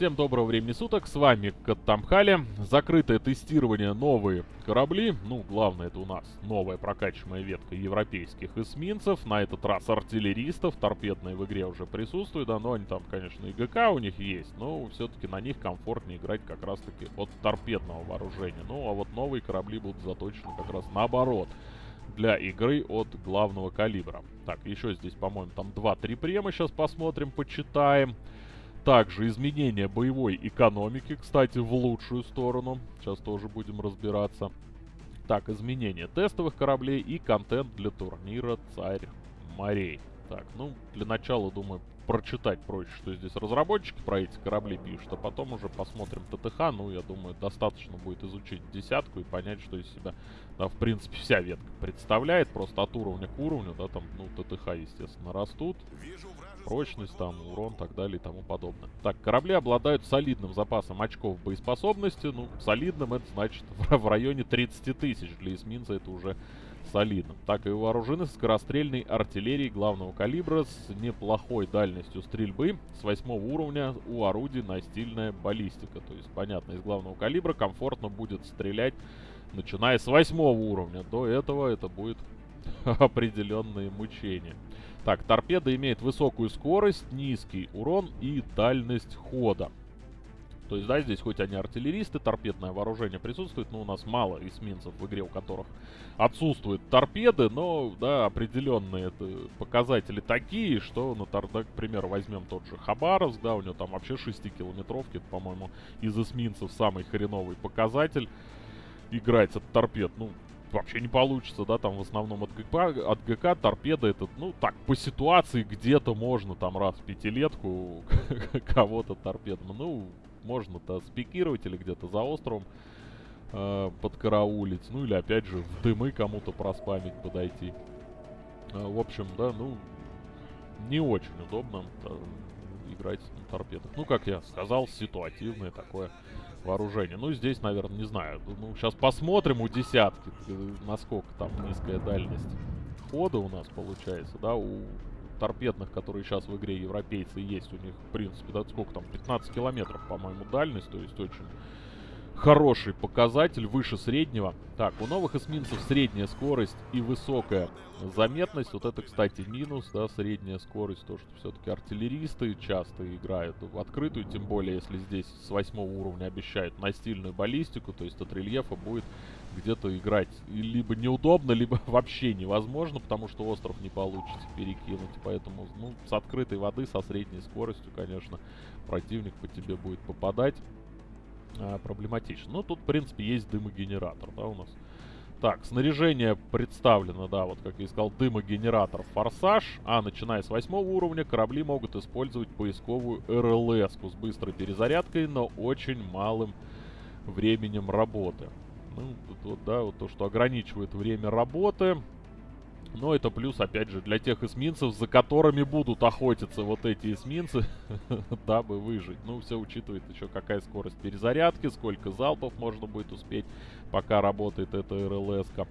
Всем доброго времени суток, с вами Каттамхали. Закрытое тестирование новые корабли. Ну, главное это у нас новая прокачиваемая ветка европейских эсминцев. На этот раз артиллеристов. Торпедные в игре уже присутствуют, да, но они там, конечно, и ГК у них есть. Но все-таки на них комфортнее играть как раз-таки от торпедного вооружения. Ну, а вот новые корабли будут заточены как раз наоборот для игры от главного калибра. Так, еще здесь, по-моему, там 2-3 према сейчас посмотрим, почитаем. Также изменение боевой экономики, кстати, в лучшую сторону. Сейчас тоже будем разбираться. Так, изменение тестовых кораблей и контент для турнира «Царь морей». Так, ну, для начала, думаю, прочитать проще, что здесь разработчики про эти корабли пишут, а потом уже посмотрим ТТХ. Ну, я думаю, достаточно будет изучить десятку и понять, что из себя, да, в принципе, вся ветка представляет. Просто от уровня к уровню, да, там, ну, ТТХ, естественно, растут. Прочность, там, урон, так далее и тому подобное. Так, корабли обладают солидным запасом очков боеспособности. Ну, солидным это значит в районе 30 тысяч. Для эсминца это уже солидным. Так и вооружены скорострельной артиллерией главного калибра с неплохой дальностью стрельбы. С восьмого уровня у орудий настильная баллистика. То есть, понятно, из главного калибра комфортно будет стрелять, начиная с восьмого уровня. До этого это будет определенные мучения. Так, торпеда имеет высокую скорость, низкий урон и дальность хода. То есть, да, здесь хоть они артиллеристы, торпедное вооружение присутствует, но у нас мало эсминцев в игре, у которых отсутствуют торпеды, но, да, определенные показатели такие, что, ну, тор, да, к примеру, возьмем тот же Хабаровск, да, у него там вообще 6-километровки, это, по-моему, из эсминцев самый хреновый показатель играть от торпед, ну, вообще не получится, да, там в основном от ГК, от ГК торпеда это, ну, так, по ситуации где-то можно там раз в пятилетку кого-то торпедом, ну, можно-то спикировать или где-то за островом э, подкараулить. Ну или опять же в дымы кому-то проспамить подойти. Э, в общем, да, ну не очень удобно да, играть на торпедах. Ну, как я сказал, ситуативное такое вооружение. Ну, здесь, наверное, не знаю. Ну, сейчас посмотрим у десятки, э, насколько там низкая дальность хода у нас получается, да, у торпедных, которые сейчас в игре европейцы есть, у них, в принципе, да, сколько там, 15 километров, по-моему, дальность, то есть очень хороший показатель, выше среднего. Так, у новых эсминцев средняя скорость и высокая заметность. Вот это, кстати, минус, да, средняя скорость. То, что все-таки артиллеристы часто играют в открытую, тем более, если здесь с восьмого уровня обещают настильную баллистику, то есть от рельефа будет где-то играть либо неудобно, либо вообще невозможно, потому что остров не получится перекинуть. Поэтому, ну, с открытой воды, со средней скоростью, конечно, противник по тебе будет попадать а, проблематично. Ну, тут, в принципе, есть дымогенератор, да, у нас. Так, снаряжение представлено, да, вот как я и сказал, дымогенератор «Форсаж». А начиная с восьмого уровня корабли могут использовать поисковую РЛС с быстрой перезарядкой, но очень малым временем работы. Ну, тут вот, да, вот то, что ограничивает время работы. Но это плюс, опять же, для тех эсминцев, за которыми будут охотиться вот эти эсминцы, дабы выжить. Ну, все учитывает еще какая скорость перезарядки, сколько залпов можно будет успеть, пока работает эта РЛС-ка.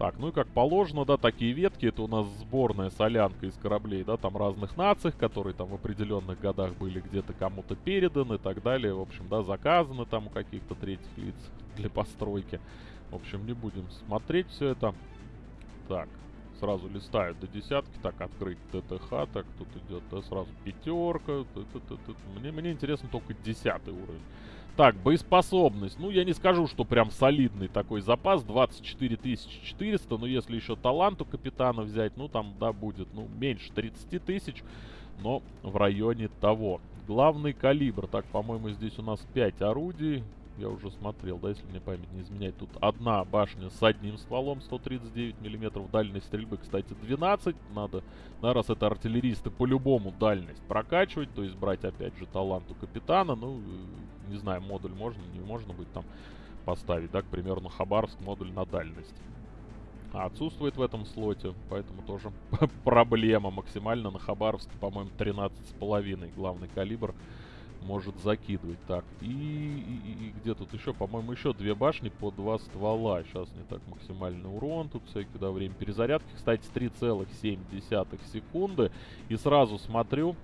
Так, ну и как положено, да, такие ветки, это у нас сборная солянка из кораблей, да, там разных наций, которые там в определенных годах были где-то кому-то переданы и так далее. В общем, да, заказаны там у каких-то третьих лиц для постройки. В общем, не будем смотреть все это. Так, сразу листают до десятки. Так, открыть ТТХ. Так, тут идет, да, сразу пятерка. Мне, мне интересно только десятый уровень. Так, боеспособность. Ну, я не скажу, что прям солидный такой запас. 24 400. Но если еще талант у капитана взять, ну, там, да, будет, ну, меньше 30 тысяч. Но в районе того. Главный калибр. Так, по-моему, здесь у нас 5 орудий я уже смотрел, да, если мне память не изменяет. Тут одна башня с одним стволом, 139 миллиметров, дальность стрельбы, кстати, 12. Надо, да, раз это артиллеристы, по-любому дальность прокачивать, то есть брать, опять же, талант у капитана. Ну, не знаю, модуль можно, не можно будет там поставить, да, к примеру, на Хабаровск модуль на дальность. А отсутствует в этом слоте, поэтому тоже проблема. Максимально на Хабаровске, по-моему, 13,5 главный калибр может закидывать. Так, и, и, и где тут еще? По-моему, еще две башни по два ствола. Сейчас не так максимальный урон. Тут всякие, да, время перезарядки. Кстати, 3,7 секунды. И сразу смотрю,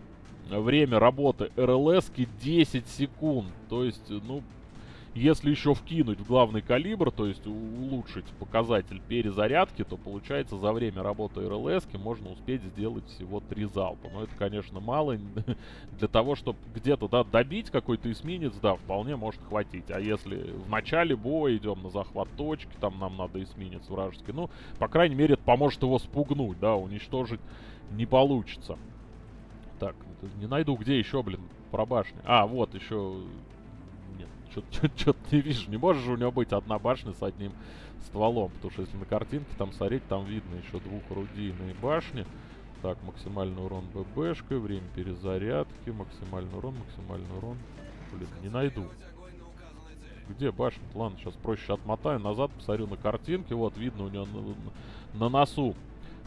время работы РЛС 10 секунд. То есть, ну, если еще вкинуть в главный калибр, то есть улучшить показатель перезарядки, то получается за время работы РЛС можно успеть сделать всего 3 залпа. Но это, конечно, мало. Для того, чтобы где-то да, добить какой-то эсминец, да, вполне может хватить. А если в начале боя идем на захват точки, там нам надо эсминец вражеский, ну, по крайней мере, это поможет его спугнуть, да, уничтожить не получится. Так, не найду, где еще, блин, про башни. А, вот еще что-то не вижу. Не можешь же у него быть одна башня с одним стволом. Потому что если на картинке там смотреть, там видно еще двухорудийные башни. Так, максимальный урон ББшкой, время перезарядки, максимальный урон, максимальный урон. Блин, не найду. Где башня? Ладно, сейчас проще отмотаю назад, посмотрю на картинке. Вот, видно у него на, на носу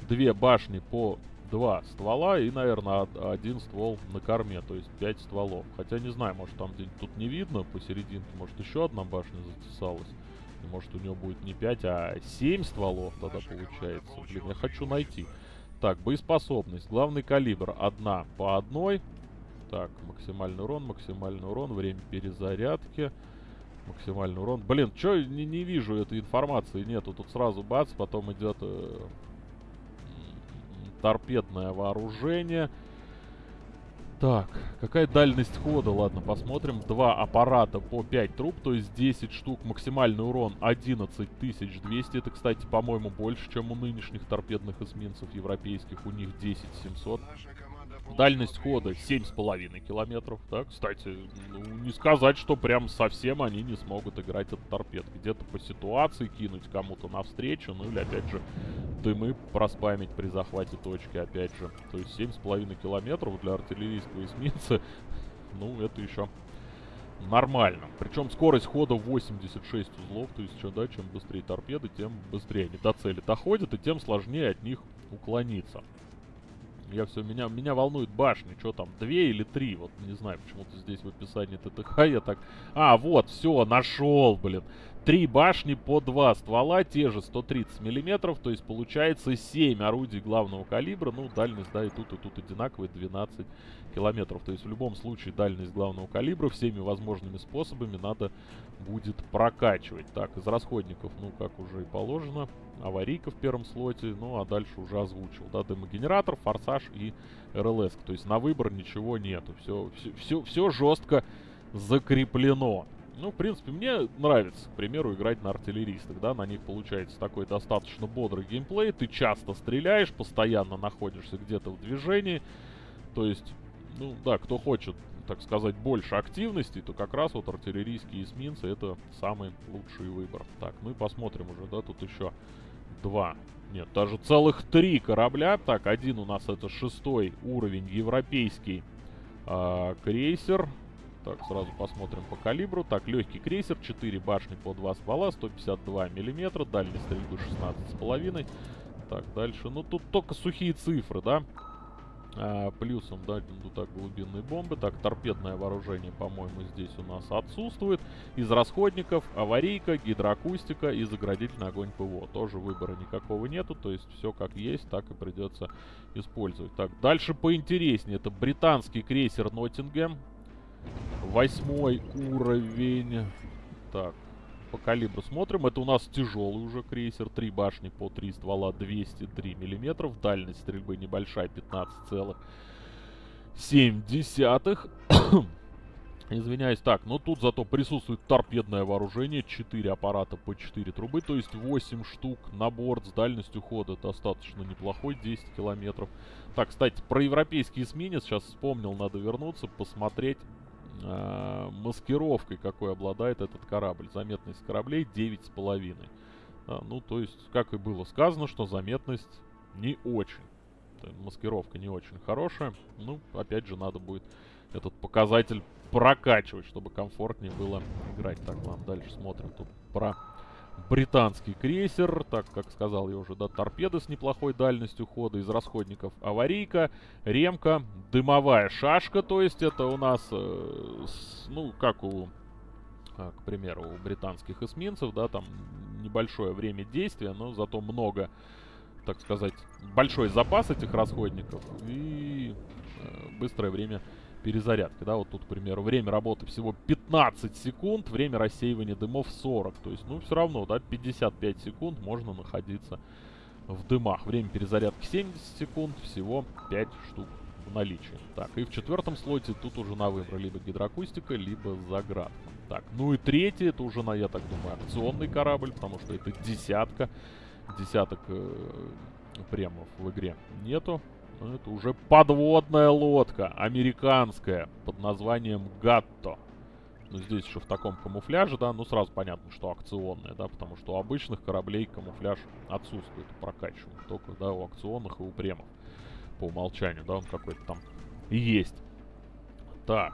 две башни по два ствола и, наверное, один ствол на корме, то есть пять стволов. Хотя не знаю, может там где-нибудь тут не видно посерединке, может еще одна башня затесалась. И может у него будет не 5, а 7 стволов тогда получается. Блин, я хочу найти. Так, боеспособность. Главный калибр. Одна по одной. Так, максимальный урон, максимальный урон, время перезарядки. Максимальный урон. Блин, что не, не вижу этой информации нету. Тут сразу бац, потом идет э, торпедное вооружение. Так, какая дальность хода? Ладно, посмотрим. Два аппарата по 5 труб, то есть 10 штук. Максимальный урон 11200. Это, кстати, по-моему, больше, чем у нынешних торпедных эсминцев европейских. У них 10700. Дальность хода 7,5 километров, да, кстати, ну, не сказать, что прям совсем они не смогут играть от торпед. Где-то по ситуации кинуть кому-то навстречу, ну или, опять же, дымы проспамить при захвате точки, опять же. То есть 7,5 километров для артиллерийского эсминца, ну, это еще нормально. Причем скорость хода 86 узлов, то есть, что, да, чем быстрее торпеды, тем быстрее они до цели доходят, и тем сложнее от них уклониться. Я все, меня, меня волнует башни, что там, две или три, вот не знаю, почему-то здесь в описании ТТХ я так... А, вот, все, нашел, блин. Три башни по два ствола, те же 130 миллиметров, то есть получается 7 орудий главного калибра. Ну, дальность, да, и тут, и тут одинаковые, 12 километров. То есть в любом случае дальность главного калибра всеми возможными способами надо будет прокачивать. Так, из расходников, ну, как уже и положено, аварийка в первом слоте, ну, а дальше уже озвучил, да, демогенератор, форсаж и РЛС. То есть на выбор ничего нету, все, все, все жестко закреплено. Ну, в принципе, мне нравится, к примеру, играть на артиллеристах, да, на них получается такой достаточно бодрый геймплей, ты часто стреляешь, постоянно находишься где-то в движении, то есть, ну, да, кто хочет, так сказать, больше активности, то как раз вот артиллерийские эсминцы это самый лучший выбор. Так, ну и посмотрим уже, да, тут еще два, нет, даже целых три корабля, так, один у нас это шестой уровень, европейский э, крейсер, так, сразу посмотрим по калибру. Так, легкий крейсер, 4 башни по 2 ствола, 152 миллиметра, дальность стрельбы 16,5. Так, дальше. Ну, тут только сухие цифры, да? А, плюсом, да, ну так, глубинные бомбы. Так, торпедное вооружение, по-моему, здесь у нас отсутствует. Из расходников аварийка, гидроакустика и заградительный огонь ПВО. Тоже выбора никакого нету, то есть все как есть, так и придется использовать. Так, дальше поинтереснее. Это британский крейсер Ноттингем. Восьмой уровень. Так, по калибру смотрим. Это у нас тяжелый уже крейсер. Три башни по три ствола 203 миллиметров. Дальность стрельбы небольшая, 15,7. Извиняюсь. Так, но тут зато присутствует торпедное вооружение. 4 аппарата по 4 трубы, то есть 8 штук на борт с дальностью хода достаточно неплохой, 10 километров. Так, кстати, про европейский эсминец сейчас вспомнил, надо вернуться, посмотреть э, маскировкой, какой обладает этот корабль. Заметность кораблей 9,5. А, ну, то есть, как и было сказано, что заметность не очень. Маскировка не очень хорошая. Ну, опять же, надо будет этот показатель прокачивать, чтобы комфортнее было играть. Так, ладно, дальше смотрим тут про британский крейсер. Так, как сказал я уже, да, торпеды с неплохой дальностью хода из расходников. Аварийка, ремка, дымовая шашка, то есть это у нас, э, с, ну, как у, э, к примеру, у британских эсминцев, да, там небольшое время действия, но зато много, так сказать, большой запас этих расходников. И э, быстрое время перезарядки, да, вот тут, к примеру, время работы всего 15 секунд, время рассеивания дымов 40, то есть, ну, все равно, да, 55 секунд можно находиться в дымах. Время перезарядки 70 секунд, всего 5 штук в наличии. Так, и в четвертом слоте тут уже на выбор либо гидроакустика, либо заградка. Так, ну и третий, это уже, на, я так думаю, акционный корабль, потому что это десятка. Десяток э, премов в игре нету. Но это уже подводная лодка, американская, под названием Гатто. Ну, здесь еще в таком камуфляже, да, ну, сразу понятно, что акционная, да, потому что у обычных кораблей камуфляж отсутствует, прокачиваем. Только, да, у акционных и у премов. По умолчанию, да, он какой-то там есть. Так,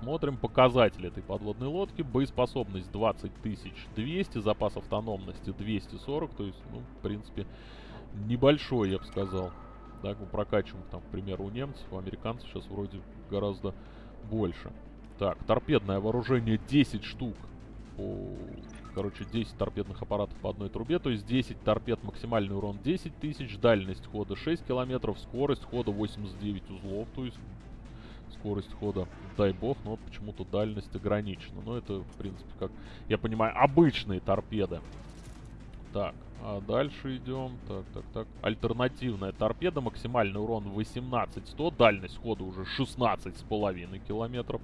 смотрим показатели этой подводной лодки. Боеспособность 20200, запас автономности 240, то есть, ну, в принципе, небольшой, я бы сказал. Так, мы прокачиваем, там, к примеру, у немцев, у американцев сейчас вроде гораздо больше. Так, торпедное вооружение 10 штук. По, короче, 10 торпедных аппаратов по одной трубе. То есть 10 торпед, максимальный урон 10 тысяч, дальность хода 6 километров, скорость хода 89 узлов. То есть скорость хода, дай бог, но вот почему-то дальность ограничена. Но это, в принципе, как я понимаю, обычные торпеды. Так, а дальше идем. Так, так, так. Альтернативная торпеда. Максимальный урон 18-100. Дальность хода уже 16,5 километров.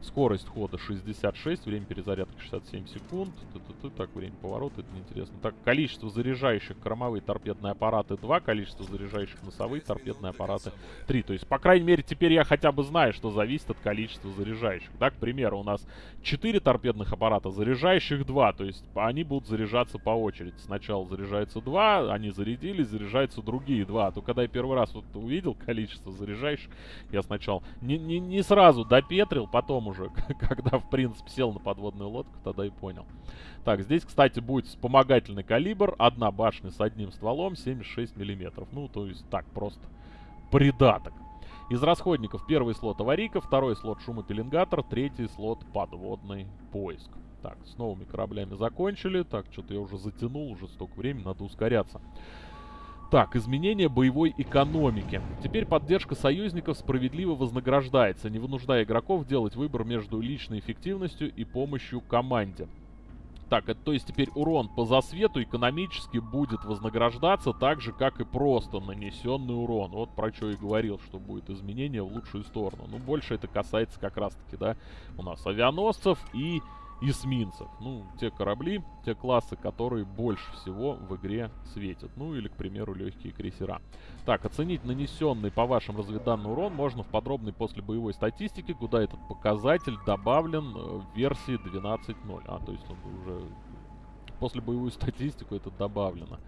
Скорость хода 66, время перезарядки 67 секунд. Т -т -т так, время поворота, это неинтересно. Так, количество заряжающих кормовые торпедные аппараты 2, количество заряжающих носовые торпедные аппараты 3. То есть, по крайней мере, теперь я хотя бы знаю, что зависит от количества заряжающих. Да, к примеру, у нас 4 торпедных аппарата, заряжающих 2. То есть, они будут заряжаться по очереди. Сначала заряжается 2, они зарядились, заряжаются другие 2. А то когда я первый раз вот увидел количество заряжающих, я сначала не, не, не сразу допетрил, потом уже, когда, в принципе, сел на подводную лодку, тогда и понял. Так, здесь, кстати, будет вспомогательный калибр. Одна башня с одним стволом, 76 миллиметров. Ну, то есть, так, просто придаток. Из расходников первый слот аварийка, второй слот шумопеленгатор, третий слот подводный поиск. Так, с новыми кораблями закончили. Так, что-то я уже затянул, уже столько времени, надо ускоряться. Так, изменение боевой экономики. Теперь поддержка союзников справедливо вознаграждается, не вынуждая игроков делать выбор между личной эффективностью и помощью команде. Так, это то есть теперь урон по засвету экономически будет вознаграждаться так же, как и просто нанесенный урон. Вот про что и говорил, что будет изменение в лучшую сторону. Ну, больше это касается как раз-таки, да, у нас авианосцев и эсминцев. Ну, те корабли, те классы, которые больше всего в игре светят. Ну, или, к примеру, легкие крейсера. Так, оценить нанесенный по вашим разведданным урон можно в подробной после боевой статистике, куда этот показатель добавлен э, в версии 12.0. А, то есть он уже после боевую статистику это добавлено.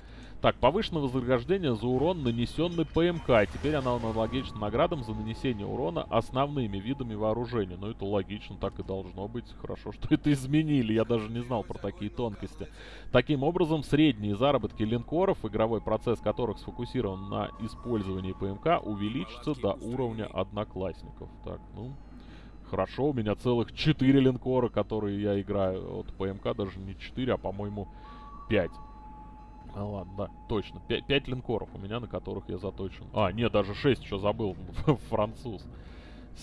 Так, повышенное вознаграждение за урон, нанесенный ПМК. Теперь она аналогична наградам за нанесение урона основными видами вооружения. Ну, это логично, так и должно быть. Хорошо, что это изменили. Я даже не знал про такие тонкости. Таким образом, средние заработки линкоров, игровой процесс которых сфокусирован на использовании ПМК, увеличится до уровня одноклассников. Так, ну... Хорошо, у меня целых 4 линкора, которые я играю. Вот ПМК даже не 4, а, по-моему, 5. А ладно, да, точно. 5, 5 линкоров у меня, на которых я заточен. А, нет, даже 6 еще забыл. Француз.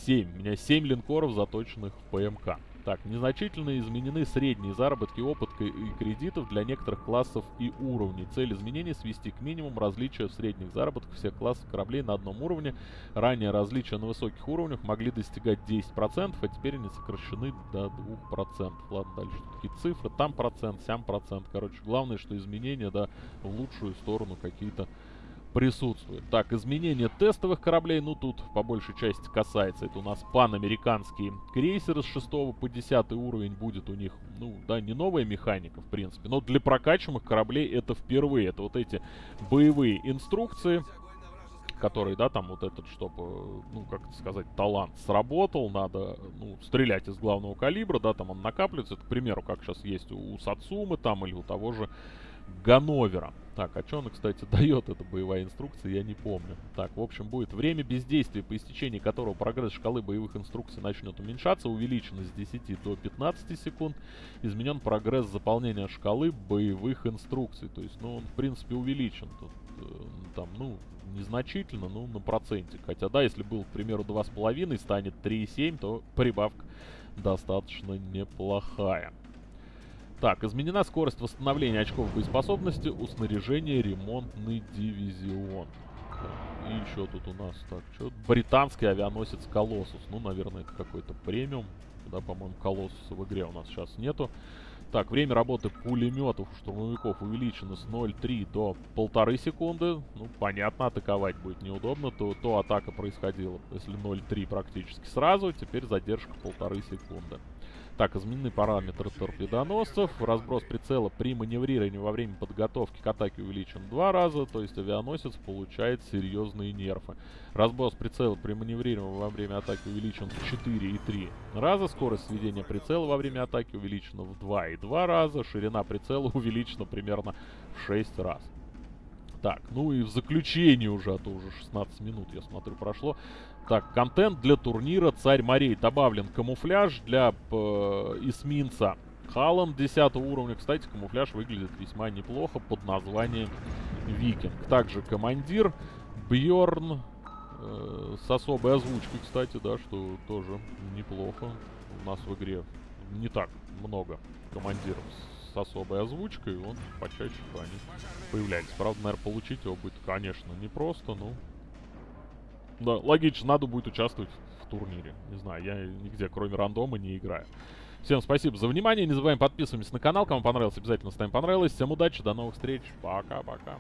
7. У меня 7 линкоров, заточенных в ПМК. Так, незначительно изменены средние заработки опыта и кредитов для некоторых классов и уровней. Цель изменений свести к минимуму различия в средних заработках всех классов кораблей на одном уровне. Ранее различия на высоких уровнях могли достигать 10%, а теперь они сокращены до 2%. Ладно, дальше такие цифры. Там процент, сям процент. Короче, главное, что изменения, да, в лучшую сторону какие-то присутствует. Так, изменение тестовых кораблей, ну тут по большей части касается, это у нас панамериканские крейсеры с 6 по 10 уровень. Будет у них, ну да, не новая механика в принципе, но для прокачиваемых кораблей это впервые, это вот эти боевые инструкции, которые, да, там вот этот, чтобы, ну, как сказать, талант сработал, надо, ну, стрелять из главного калибра, да, там он накапливается, это, к примеру, как сейчас есть у Сацумы там или у того же Ганновера. Так, а что она, кстати, дает, эта боевая инструкция, я не помню. Так, в общем, будет время бездействия, по истечении которого прогресс шкалы боевых инструкций начнет уменьшаться, увеличено с 10 до 15 секунд. Изменен прогресс заполнения шкалы боевых инструкций. То есть, ну, он, в принципе, увеличен тут. э, там, ну, незначительно, ну, на проценте. Хотя, да, если был, к примеру, 2,5, станет 3,7, то прибавка достаточно неплохая. Так, изменена скорость восстановления очков боеспособности у снаряжения ремонтный дивизион. И еще тут у нас, так, что? Британский авианосец Колоссус. Ну, наверное, это какой-то премиум. Да, по-моему, Колоссуса в игре у нас сейчас нету. Так, время работы пулеметов штурмовиков увеличено с 0,3 до 1,5 секунды. Ну, понятно, атаковать будет неудобно. То, то атака происходила, если 0,3 практически сразу. Теперь задержка 1,5 секунды. Так, изменены параметры торпедоносцев. Разброс прицела при маневрировании во время подготовки к атаке увеличен два раза, то есть авианосец получает серьезные нерфы. Разброс прицела при маневрировании во время атаки увеличен в 4 и 3 раза. Скорость сведения прицела во время атаки увеличена в 2 и 2 раза. Ширина прицела увеличена примерно в 6 раз. Так, ну и в заключение уже, а то уже 16 минут, я смотрю, прошло. Так, контент для турнира Царь морей. Добавлен камуфляж для э, эсминца Халан 10 уровня. Кстати, камуфляж выглядит весьма неплохо под названием Викинг. Также командир Бьорн э, с особой озвучкой, кстати, да, что тоже неплохо. У нас в игре не так много командиров с особой озвучкой, он почаще они появляется. Правда, наверное, получить его будет, конечно, непросто, но да, логично, надо будет участвовать в турнире. Не знаю, я нигде, кроме рандома, не играю. Всем спасибо за внимание. Не забываем подписываться на канал. Кому понравилось, обязательно ставим понравилось. Всем удачи, до новых встреч. Пока-пока.